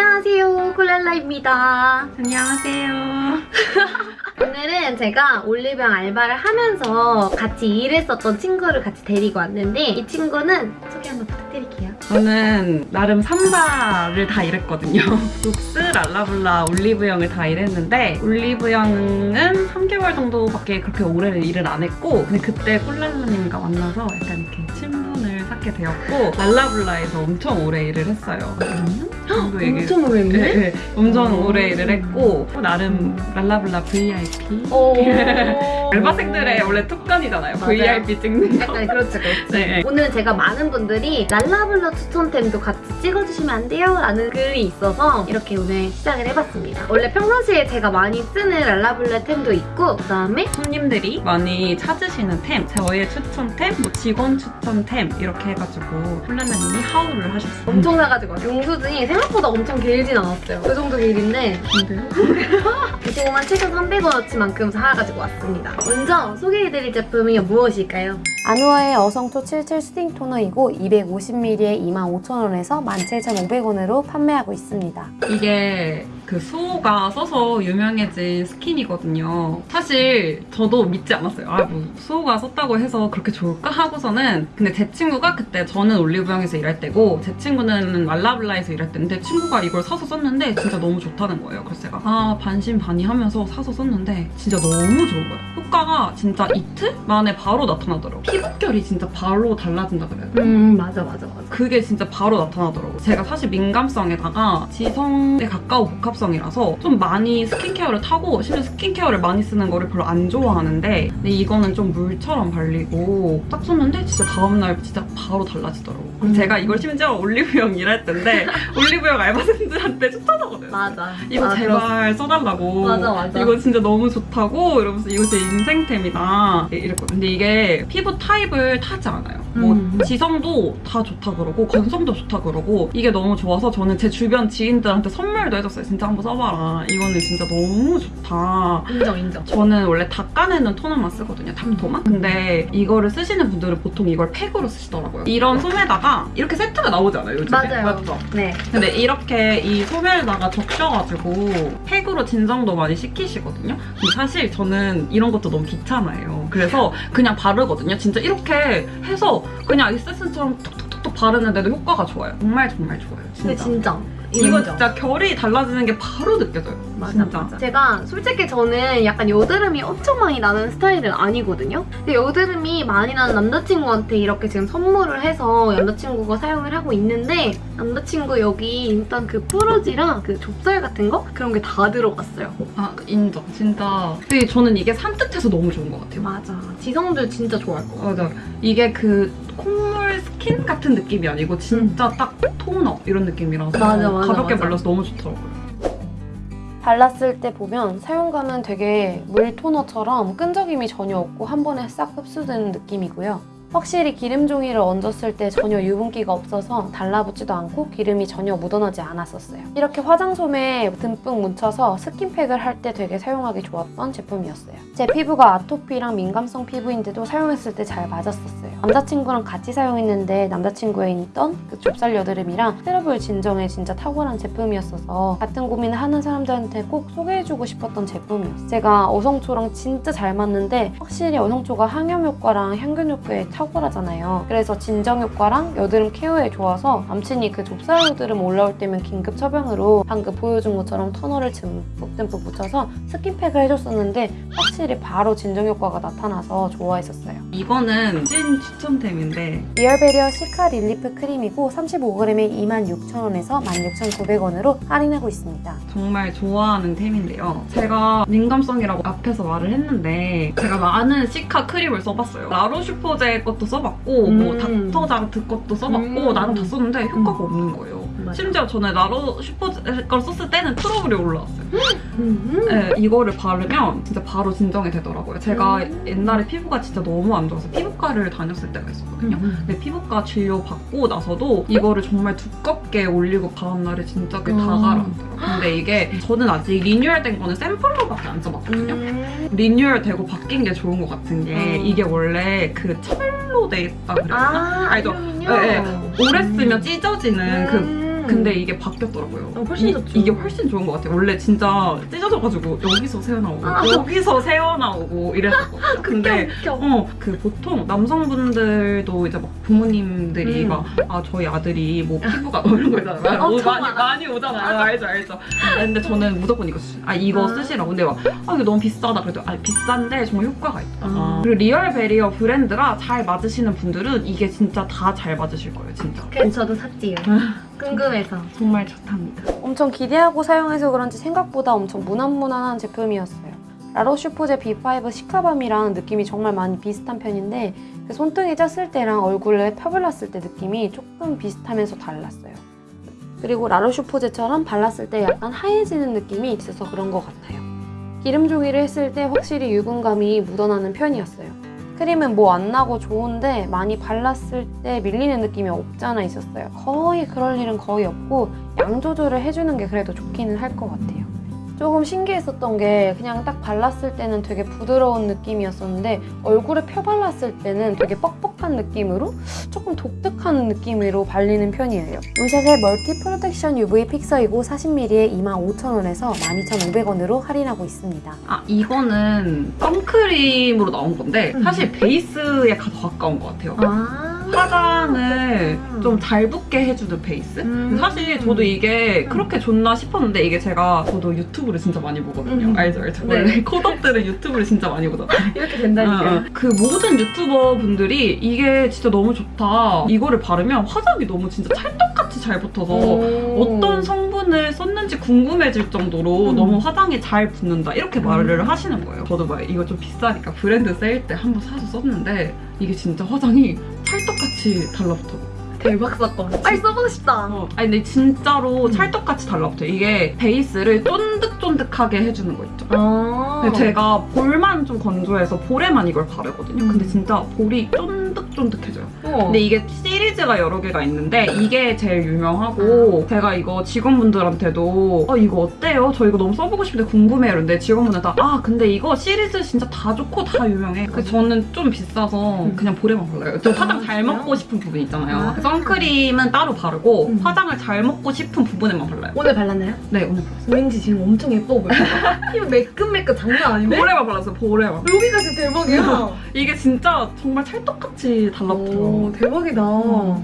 안녕하세요 콜랄라입니다 안녕하세요. 오늘은 제가 올리브영 알바를 하면서 같이 일했었던 친구를 같이 데리고 왔는데 이 친구는 소개 한번 부탁드릴게요 저는 나름 3사를 다 일했거든요. 룩스, 랄라블라, 올리브영을 다 일했는데 올리브영은 3개월 정도밖에 그렇게 오래 일을 안 했고 근데 그때 콜랄라님과 만나서 약간 이렇게 친 쌓게 되었고 랄라블라에서 엄청 오래 일을 했어요. 2년 정도 얘기 엄청 오래 했네? 네, 네. 엄청 음. 오래 일을 했고 나름 랄라블라 VIP 오 알바생들의 원래 특권이잖아요. 맞아요. VIP 찍는 거. 약간 그렇죠 그렇죠 네. 오늘 제가 많은 분들이 랄라블라 추천템도 같이 찍어주시면 안 돼요? 라는 글이 있어서 이렇게 오늘 시작을 해봤습니다 원래 평상시에 제가 많이 쓰는 랄라블라 템도 있고 그 다음에 손님들이 많이 찾으시는 템, 저의 추천템, 뭐 직원 추천템 이렇게 해가지고 콜라나님이 haul을 하셨어요. 엄청 사가지고 왔어요 영수증이 생각보다 엄청 길진 않았어요 그 정도 길인데 근데요? 25만 7,300원어치만큼 사가지고 왔습니다. 먼저 소개해드릴 제품이 무엇일까요? 아누아의 어성초 77 soothing 토너이고 250ml에 25,000원에서 17,500원으로 판매하고 있습니다. 이게 그 수호가 써서 유명해진 스킨이거든요. 사실 저도 믿지 않았어요. 아, 뭐 수호가 썼다고 해서 그렇게 좋을까 하고서는 근데 제 친구가 그때 저는 올리브영에서 일할 때고 제 친구는 랄라블라에서 일할 때인데 친구가 이걸 사서 썼는데 진짜 너무 좋다는 거예요. 그래서 제가 아 반신반의하면서 사서 썼는데 진짜 너무 좋은 거예요. 효과가 진짜 이틀 만에 바로 나타나더라고요. 피부결이 진짜 바로 달라진다 그래요. 음 맞아 맞아 맞아. 그게 진짜 바로 나타나더라고요. 제가 사실 민감성에다가 지성에 가까운 복합성이라서 좀 많이 스킨케어를 타고 심지어 스킨케어를 많이 쓰는 거를 별로 안 좋아하는데 근데 이거는 좀 물처럼 발리고 딱 썼는데 진짜 다음날 진짜 바로 달라지더라고요. 음. 제가 이걸 심지어 올리브영 일할 때인데 올리브영 알바생들한테 추천하거든요. 맞아. 이거 아, 제발 써달라고. 맞아, 맞아. 이거 진짜 너무 좋다고 이러면서 이거 제 인생템이다 이랬거든요. 근데 이게 피부 타 입을 타지 않아요. 뭐 음. 지성도 다 좋다 그러고 건성도 좋다 그러고 이게 너무 좋아서 저는 제 주변 지인들한테 선물도 해줬어요. 진짜 한번 써봐라. 이거는 진짜 너무 좋다. 인정 인정. 저는 원래 닦아내는 토너만 쓰거든요, 탑토만. 근데 이거를 쓰시는 분들은 보통 이걸 팩으로 쓰시더라고요. 이런 솜에다가 이렇게 세트가 나오지 않아요, 요즘에? 맞아요. 맞죠? 네. 근데 이렇게 이 솜에다가 적셔가지고 팩으로 진정도 많이 시키시거든요. 근데 사실 저는 이런 것도 너무 귀찮아요. 그래서 그냥 바르거든요. 진짜 이렇게 해서 그냥 에센스처럼 톡톡톡톡 바르는데도 효과가 좋아요. 정말 정말 좋아요. 진짜. 근데 진짜. 이거. 진짜 결이 달라지는 게 바로 느껴져요. 맞아, 진짜. 맞아. 제가 솔직히 저는 약간 여드름이 엄청 많이 나는 스타일은 아니거든요. 근데 여드름이 많이 나는 남자친구한테 이렇게 지금 선물을 해서 남자친구가 사용을 하고 있는데 남자친구 여기 일단 그 뾰루지랑 그 좁쌀 같은 거 그런 게 다 들어갔어요. 아 인정. 진짜. 근데 저는 이게 산뜻해서 너무 좋은 것 같아요. 맞아. 지성들 진짜 좋아할 거. 맞아. 이게 그 콧물 스킨 같은 느낌이 아니고 진짜 딱 토너 이런 느낌이라서 맞아, 맞아, 가볍게 맞아. 발라서 너무 좋더라고요. 발랐을 때 보면 사용감은 되게 물 토너처럼 끈적임이 전혀 없고 한 번에 싹 흡수되는 느낌이고요. 확실히 기름 종이를 얹었을 때 전혀 유분기가 없어서 달라붙지도 않고 기름이 전혀 묻어나지 않았었어요. 이렇게 화장솜에 듬뿍 묻혀서 스킨팩을 할 때 되게 사용하기 좋았던 제품이었어요. 제 피부가 아토피랑 민감성 피부인데도 사용했을 때 잘 맞았었어요. 남자친구랑 같이 사용했는데 남자친구에 있던 그 좁쌀 여드름이랑 트러블 진정에 진짜 탁월한 제품이었어서 같은 고민을 하는 사람들한테 꼭 소개해주고 싶었던 제품이었어요. 제가 어성초랑 진짜 잘 맞는데 확실히 어성초가 항염 효과랑 향균 효과에 탁월하잖아요. 그래서 진정 효과랑 여드름 케어에 좋아서 남친이 그 좁쌀 여드름 올라올 때면 긴급 처방으로 방금 보여준 것처럼 토너를 듬뿍듬뿍 묻혀서 스킨팩을 해줬었는데 확실히 바로 진정 효과가 나타나서 좋아했었어요. 이거는 찐 추천템인데 리얼베리어 시카 릴리프 크림이고 35g에 26,000원에서 16,900원으로 할인하고 있습니다. 정말 좋아하는 템인데요. 제가 민감성이라고 앞에서 말을 했는데 제가 많은 시카 크림을 써봤어요. 라로슈포제 것도 써봤고 뭐 음. 닥터자르트 것도 써봤고 음. 나름 다 썼는데 효과가 없는 거예요. 심지어 저는 라로슈포제 걸 썼을 때는 트러블이 올라왔어요. 음. 네, 이거를 바르면 진짜 바로 진정이 되더라고요. 제가 음. 옛날에 피부가 진짜 너무 안 좋아서 피부과를 다녔을 때가 있었거든요. 근데 피부과 진료 받고 나서도 이거를 정말 두껍게 올리고 다음날에 진짜 그게 다 음. 가라앉더라고요. 근데 이게 저는 아직 리뉴얼된 거는 샘플로밖에 안 써봤거든요. 음. 리뉴얼 되고 바뀐 게 좋은 것 같은 게 음. 이게 원래 그 철로 돼 있다 그랬나? 아, 알죠? 네, 네. 오래 쓰면 찢어지는 그 음. 근데 이게 바뀌었더라고요. 어, 훨씬 이, 좋죠. 이 게 훨씬 좋은 것 같아요. 원래 진짜 찢어져가지고 여기서 새어나오고 아. 여기서 새어나오고 이랬었거든요. 근데. 어, 그 보통 남성분들도 이제 막 부모님들이 음. 막, 아, 저희 아들이 뭐 피부가 뭐 이런 거 있잖아요. 어, 뭐. 많이, 많이 오잖아요. 알죠, 알죠. 근데 저는 무조건 이거 쓰, 아, 이거 아. 쓰시라고. 근데 막, 아, 이거 너무 비싸다. 그래도, 아, 비싼데 정말 효과가 있다. 아. 그리고 리얼 베리어 브랜드가 잘 맞으시는 분들은 이게 진짜 다 잘 맞으실 거예요, 진짜. 그래서 저도 샀지요. 궁금해서. 정말 좋답니다. 엄청 기대하고 사용해서 그런지 생각보다 엄청 무난무난한 제품이었어요. 라로슈포제 B5 시카밤이랑 느낌이 정말 많이 비슷한 편인데 그 손등에 짰을 때랑 얼굴에 펴발랐을 때 느낌이 조금 비슷하면서 달랐어요. 그리고 라로슈포제처럼 발랐을 때 약간 하얘지는 느낌이 있어서 그런 것 같아요. 기름 종이를 했을 때 확실히 유분감이 묻어나는 편이었어요. 크림은 뭐 안 나고 좋은데 많이 발랐을 때 밀리는 느낌이 없지 않아 있었어요. 거의 그럴 일은 거의 없고 양 조절을 해주는 게 그래도 좋기는 할 것 같아요. 조금 신기했었던 게 그냥 딱 발랐을 때는 되게 부드러운 느낌이었었는데 얼굴에 펴 발랐을 때는 되게 뻑뻑한 느낌으로 조금 독특한 느낌으로 발리는 편이에요. 우샷의 멀티 프로텍션 UV 픽서이고 40ml에 25,000원에서 12,500원으로 할인하고 있습니다. 아, 이거는 선크림으로 나온 건데, 음. 사실 베이스에 가- 더 가까운 것 같아요. 아. 화장을 좀 잘 붙게 해주는 베이스? 음. 사실 저도 이게 그렇게 좋나 싶었는데 이게 제가 저도 유튜브를 진짜 많이 보거든요. 음. 알죠, 알죠. 네. 원래 코덕들은 유튜브를 진짜 많이 보잖아요. 이렇게 된다니까요. 어, 어. 그 모든 유튜버 분들이 이게 진짜 너무 좋다. 이거를 바르면 화장이 너무 진짜 찰떡같이 잘 붙어서 오. 어떤 성 분을 썼는지 궁금해질 정도로 음. 너무 화장이 잘 붙는다 이렇게 말을 음. 하시는 거예요. 저도 막 이거 좀 비싸니까 브랜드 세일 때 한번 사서 썼는데 이게 진짜 화장이 찰떡같이 달라붙어. 대박 사건. 빨리 써보고 싶다. 어, 아니 근데 진짜로 음. 찰떡같이 달라붙어요. 이게 베이스를 쫀득쫀득하게 해주는 거 있죠. 아. 근데 제가 볼만 좀 건조해서 볼에만 이걸 바르거든요. 음. 근데 진짜 볼이 쫀득 쫀득해져요. 우와. 근데 이게 시리즈가 여러 개가 있는데 이게 제일 유명하고 제가 이거 직원분들한테도 아 이거 어때요? 저 이거 너무 써보고 싶은데 궁금해요. 이런데 직원분들 다 아 근데 이거 시리즈 진짜 다 좋고 다 유명해. 그래서 저는 좀 비싸서 음. 그냥 볼에만 발라요. 저 화장 아, 잘 진짜요? 먹고 싶은 부분 있잖아요. 아. 선크림은 따로 바르고 음. 화장을 잘 먹고 싶은 부분에만 발라요. 오늘 발랐나요? 네 오늘 발랐어요. 왠지 지금 엄청 예뻐 보여. 피부 매끈매끈 장난 아닌데? 볼에만 발랐어요. 볼에만. 여기가 진짜 대박이야. 이게 진짜 정말 찰떡같이 달라붙어요. 오, 대박이다.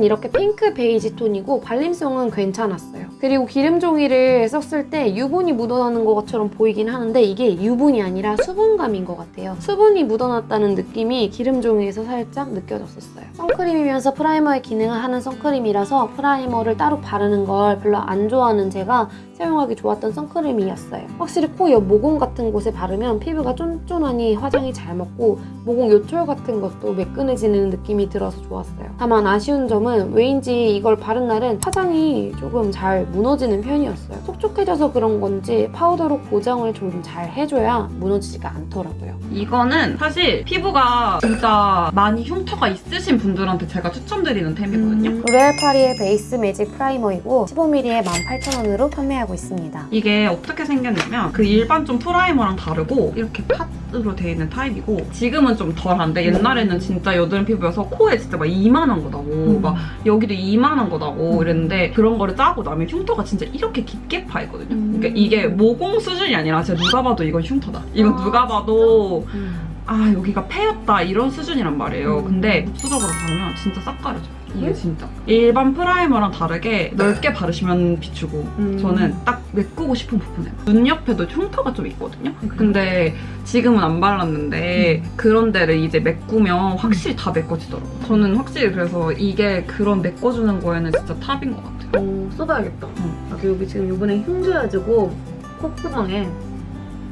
이렇게 핑크 베이지 톤이고 발림성은 괜찮았어요. 그리고 기름 종이를 썼을 때 유분이 묻어나는 것처럼 보이긴 하는데 이게 유분이 아니라 수분감인 것 같아요. 수분이 묻어났다는 느낌이 기름 종이에서 살짝 느껴졌었어요. 선크림이면서 프라이머의 기능을 하는 선크림이라서 프라이머를 따로 바르는 걸 별로 안 좋아하는 제가 사용하기 좋았던 선크림이었어요. 확실히 코 옆 모공 같은 곳에 바르면 피부가 쫀쫀하니 화장이 잘 먹고 모공 요철 같은 것도 매끈해지는 느낌이 들어서 좋았어요. 다만 아쉬운 점은 왜인지 이걸 바른 날은 화장이 조금 잘 무너지는 편이었어요. 촉촉해져서 그런 건지 파우더로 고정을 좀 잘 해줘야 무너지지가 않더라고요. 이거는 사실 피부가 진짜 많이 흉터가 있으신 분들한테 제가 추천드리는 템이거든요. 음. 로레알 파리의 베이스 매직 프라이머이고 15ml에 18,000원으로 판매하고 있습니다. 이게 어떻게 생겼냐면 그 일반 좀 프라이머랑 다르고 이렇게 팟으로 되어 있는 타입이고 지금은 좀 덜한데 옛날에는 진짜 여드름 피부여서 코에 진짜 막 이만한 거 나고 음. 막 여기도 이만한 거 나고 음. 이랬는데 그런 거를 짜고 나면 흉터가 진짜 이렇게 깊게 파 있거든요. 음. 그러니까 이게 모공 수준이 아니라 진짜 누가 봐도 이건 흉터다. 이건 아, 누가 봐도 음. 아 여기가 패였다 이런 수준이란 말이에요. 음. 근데 수적으로 바르면 진짜 싹 가려져요. 이게 음? 진짜 일반 프라이머랑 다르게 넓게 바르시면 비추고 음. 저는 딱 메꾸고 싶은 부분에 눈 옆에도 흉터가 좀 있거든요. 음. 근데 지금은 안 발랐는데 그런 데를 이제 메꾸면 확실히 다 메꿔지더라고요. 저는 확실히 그래서 이게 그런 메꿔주는 거에는 진짜 탑인 것 같아요. 어, 써봐야겠다. 응. 아, 그 여기 지금 요번에 힘줘가지고 콧구멍에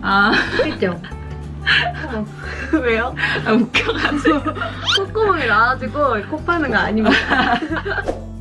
아? 어. 왜요? 아, 웃겨가지고. 콧구멍이 나와가지고 코 파는 거 아닙니다.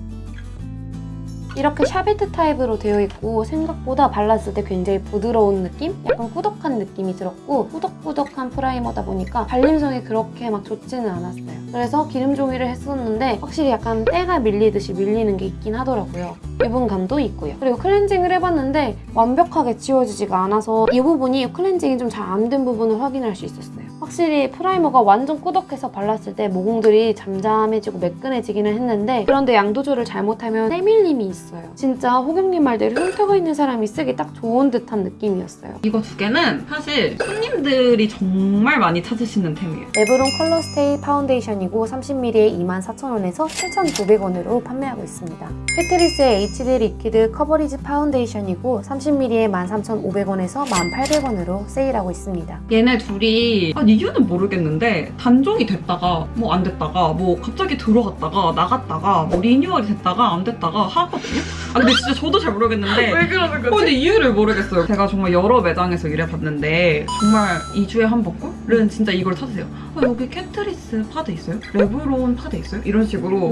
이렇게 샤베트 타입으로 되어 있고 생각보다 발랐을 때 굉장히 부드러운 느낌? 약간 꾸덕한 느낌이 들었고 꾸덕꾸덕한 프라이머다 보니까 발림성이 그렇게 막 좋지는 않았어요. 그래서 기름 종이를 했었는데 확실히 약간 때가 밀리듯이 밀리는 게 있긴 하더라고요. 유분감도 있고요. 그리고 클렌징을 해봤는데 완벽하게 지워지지가 않아서 이 부분이 클렌징이 좀 잘 안 된 부분을 확인할 수 있었어요. 확실히 프라이머가 완전 꾸덕해서 발랐을 때 모공들이 잠잠해지고 매끈해지기는 했는데 그런데 양 조절을 잘못하면 때밀림이 있어요. 진짜 호경님 말대로 흉터가 있는 사람이 쓰기 딱 좋은 듯한 느낌이었어요. 이거 두 개는 사실 손님들이 정말 많이 찾으시는 템이에요. 레브론 컬러스테이 파운데이션이고 30ml에 24,000원에서 7,900원으로 판매하고 있습니다. 캐트리스의 HD 리퀴드 커버리지 파운데이션이고 30ml에 13,500원에서 1,800원으로 세일하고 있습니다. 얘네 둘이 아, 이유는 모르겠는데 단종이 됐다가 뭐 안 됐다가 뭐 갑자기 들어갔다가 나갔다가 뭐 리뉴얼이 됐다가 안 됐다가 하거든요. 아 근데 진짜 저도 잘 모르겠는데 그러는 어, 근데 이유를 모르겠어요. 제가 정말 여러 매장에서 일해봤는데 정말 2주에 한 번꼴은 진짜 이걸 찾으세요. 어, 여기 캐트리스 파데 있어요? 레브론 파데 있어요? 이런 식으로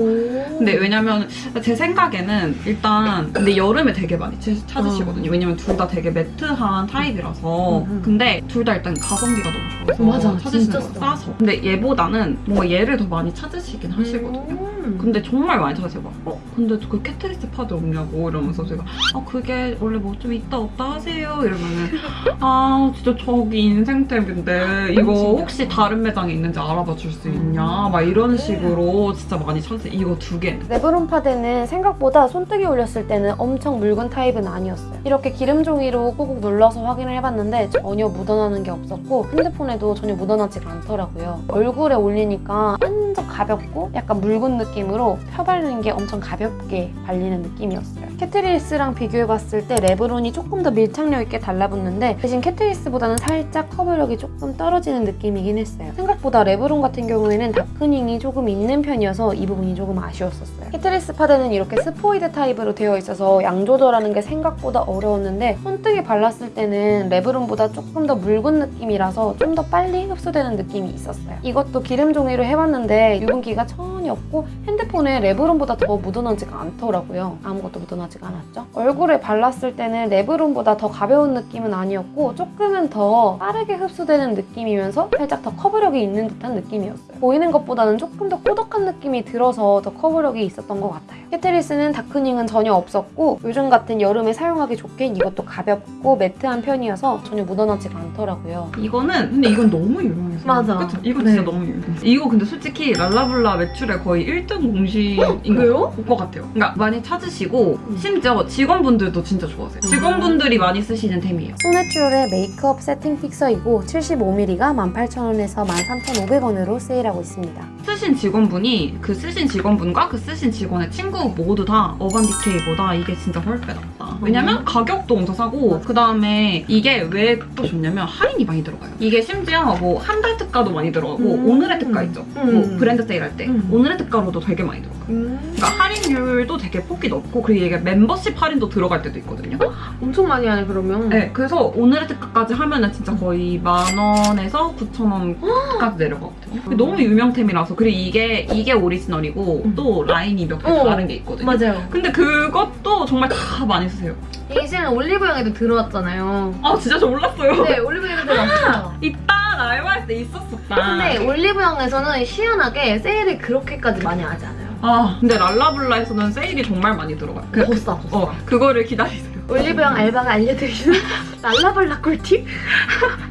근데 왜냐면 제 생각에는 일단 근데 여름에 되게 많이 치- 찾으시거든요. 왜냐면 둘 다 되게 매트한 타입이라서 음, 음. 근데 둘 다 일단 가성비가 너무 좋아서 맞아, 찾으시는 진짜 거. 싸서. 근데 얘보다는 뭔가 얘를 더 많이 찾으시긴 하시거든요. 음. 근데 정말 많이 찾으세요. 막, 어, 근데 그 캐트리스 파데 없냐고 이러면서 제가, 아, 그게 원래 뭐 좀 있다 없다 하세요? 이러면은, 아, 진짜 저기 인생템인데, 이거? 혹시 다른 매장에 있는지 알아봐 줄 수 있냐? 막 이런 식으로 진짜 많이 찾으세요. 이거 두 개는. 레브론 파데는 생각보다 손등에 올렸을 때는 엄청 묽은 타입은 아니었어요. 이렇게 기름 종이로 꾹꾹 눌러서 확인을 해봤는데 전혀 묻어나는 게 없었고 핸드폰에도 전혀 묻어 나지가 않더라고요. 얼굴에 올리니까 완전 가볍고 약간 묽은 느낌으로 펴바르는 게 엄청 가볍게 발리는 느낌이었어요. 캐트리스랑 비교해봤을 때 레브론이 조금 더 밀착력 있게 달라붙는데 대신 캐트리스보다는 살짝 커버력이 조금 떨어지는 느낌이긴 했어요. 생각보다 레브론 같은 경우에는 darkening이 조금 있는 편이어서 이 부분이 조금 아쉬웠었어요. 캐트리스 파데는 이렇게 스포이드 타입으로 되어 있어서 양 조절하는 게 생각보다 어려웠는데 손등에 발랐을 때는 레브론보다 조금 더 묽은 느낌이라서 좀 더 빨리 흡수되는 느낌이 있었어요. 이것도 기름 종이로 해봤는데 유분기가 전혀 없고 핸드폰에 레브론보다 더 묻어나지가 않더라고요. 아무것도 묻어나지가 않았죠. 얼굴에 발랐을 때는 레브론보다 더 가벼운 느낌은 아니었고 조금은 더 빠르게 흡수되는 느낌이면서 살짝 더 커버력이 있는 듯한 느낌이었어요. 보이는 것보다는 조금 더 꾸덕한 느낌이 들어서 더 커버력이 있었던 것 같아요. 캐트리스는 다크닝은 전혀 없었고 요즘 같은 여름에 사용하기 좋게 이것도 가볍고 매트한 편이어서 전혀 묻어나지가 않더라고요. 이거는, 근데 이건 너무 유명해서. 맞아. 그쵸? 이건 네. 진짜 너무 유명해. 이거 근데 솔직히 랄라블라 매출의 거의 1등 공신인 그래요? 것 같아요. 그러니까 많이 찾으시고, 심지어 직원분들도 진짜 좋아하세요. 음. 직원분들이 많이 쓰시는 템이에요. 소내추럴의 메이크업 세팅 픽서이고 75ml가 18,000원에서 13,500원으로 세일하고 있습니다. 쓰신 직원분이 그 쓰신 직원분과 그 쓰신 직원의 친구 모두 다 어반디케이보다 이게 진짜 훨빼 낫다. 왜냐면 가격도 엄청 싸고 그 다음에 이게 왜 또 좋냐면 할인이 많이 들어가요. 이게 심지어 뭐 한 달 특가도 많이 들어가고 음. 오늘의 특가 있죠. 음. 뭐 브랜드 세일 할 때 음. 오늘의 특가로도 되게 많이 들어가요. 음. 그러니까 할인율도 되게 폭이 넓고 그리고 이게 멤버십 할인도 들어갈 때도 있거든요. 엄청 많이 하네 그러면. 네, 그래서 오늘의 특가까지 하면 은 진짜 거의 만 원에서 9천 원까지 내려가거든요. 근데 너무 유명템이라서 그리고 이게 이게 오리지널이고 음. 또 라인이 몇개 어. 다른 게 있거든요. 맞아요. 근데 그것도 정말 다 많이 쓰세요. 이제는 올리브영에도 들어왔잖아요. 아 진짜 저 몰랐어요. 네, 올리브영에도 들어왔어. 이따 알바할 때 있었었다. 근데 올리브영에서는 희한하게 세일을 그렇게까지 많이 하지 않아요. 아 근데 랄라블라에서는 세일이 정말 많이 들어가요. 그, 더 싸, 더 싸. 어 그거를 기다리세요. 올리브영 알바가 알려드리는 랄라블라 꿀팁?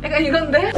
약간 이건데?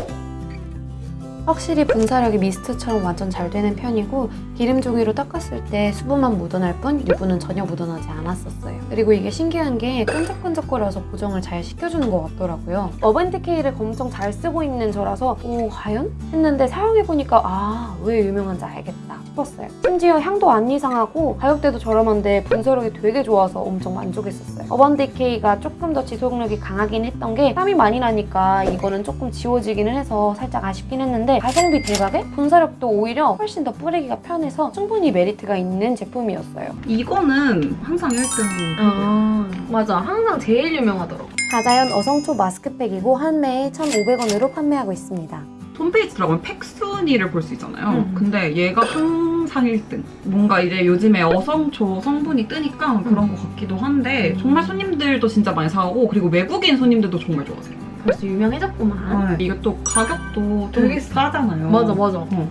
확실히 분사력이 미스트처럼 완전 잘 되는 편이고 기름 종이로 닦았을 때 수분만 묻어날 뿐 유분은 전혀 묻어나지 않았었어요. 그리고 이게 신기한 게 끈적끈적거려서 보정을 잘 시켜주는 것 같더라고요. 어벤티케이를 엄청 잘 쓰고 있는 저라서 오 과연? 했는데 사용해보니까 아 왜 유명한지 알겠다 싶었어요. 심지어 향도 안 이상하고 가격대도 저렴한데 분사력이 되게 좋아서 엄청 만족했었어요. 어반디케이가 조금 더 지속력이 강하긴 했던 게 땀이 많이 나니까 이거는 조금 지워지기는 해서 살짝 아쉽긴 했는데 가성비 대박에 분사력도 오히려 훨씬 더 뿌리기가 편해서 충분히 메리트가 있는 제품이었어요. 이거는 항상 1등인 아, 맞아. 항상 제일 유명하더라고. 다자연 어성초 마스크팩이고 한 매에 1,500원으로 판매하고 있습니다. 홈페이지 들어가면 팩순위를 볼 수 있잖아요. 음. 근데 얘가 항 상 1등. 뭔가 이제 요즘에 어성초 성분이 뜨니까 그런 음. 것 같기도 한데 정말 손님들도 진짜 많이 사고 그리고 외국인 손님들도 정말 좋아하세요. 벌써 유명해졌구만. 이게 또 가격도 좀 되게 싸잖아요. 맞아, 맞아. 어.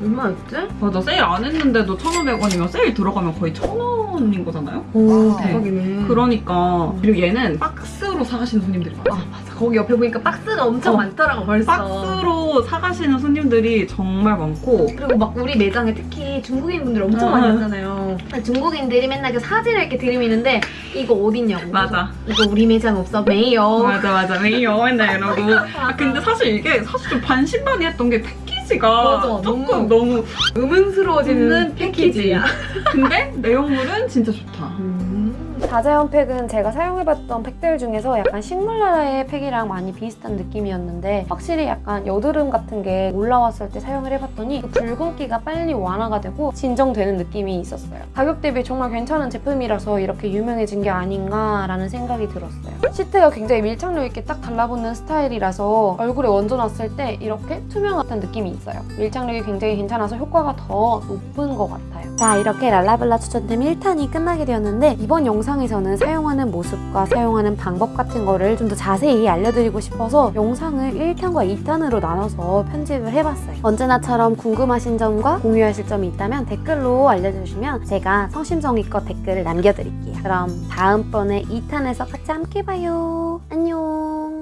얼마였지? 맞아 세일 안 했는데도 1,500원이면 세일 들어가면 거의 1,000원인 거잖아요. 오, 네. 대박이네. 그러니까 음. 그리고 얘는 박스로 박스로 사가시는 손님들이 많아요. 아 맞아. 거기 옆에 보니까 박스가 엄청 어, 많더라고 벌써. 박스로 사가시는 손님들이 정말 많고. 그리고 막 우리 매장에 특히 중국인 분들 엄청 어. 많이 왔잖아요. 중국인들이 맨날 그 사진을 이렇게 들이미는데 이거 어딨냐고. 맞아. 이거 우리 매장 없어. 메이요. 맞아 맞아. 메이요. 맨날 이러고. 아 근데 사실 이게 사실 좀 반신반의했던 게 패키지가 맞아, 조금 너무 음흉스러워지는 있는 패키지야. 근데 내용물은 진짜 좋다 자자연 팩은 제가 사용해봤던 팩들 중에서 약간 식물나라의 팩이랑 많이 비슷한 느낌이었는데 확실히 약간 여드름 같은 게 올라왔을 때 사용을 해봤더니 그 붉은기가 빨리 완화가 되고 진정되는 느낌이 있었어요. 가격 대비 정말 괜찮은 제품이라서 이렇게 유명해진 게 아닌가라는 생각이 들었어요. 시트가 굉장히 밀착력 있게 딱 달라붙는 스타일이라서 얼굴에 얹어놨을 때 이렇게 투명 같은 느낌이 있어요. 밀착력이 굉장히 괜찮아서 효과가 더 높은 것 같아요. 자 이렇게 랄라블라 추천템 1탄이 끝나게 되었는데 이번 영상에서는 사용하는 모습과 사용하는 방법 같은 거를 좀 더 자세히 알려드리고 싶어서 영상을 1탄과 2탄으로 나눠서 편집을 해봤어요. 언제나처럼 궁금하신 점과 공유하실 점이 있다면 댓글로 알려주시면 제가 성심성의껏 댓글을 남겨드릴게요. 그럼 다음번에 2탄에서 같이 함께 봐요. 안녕!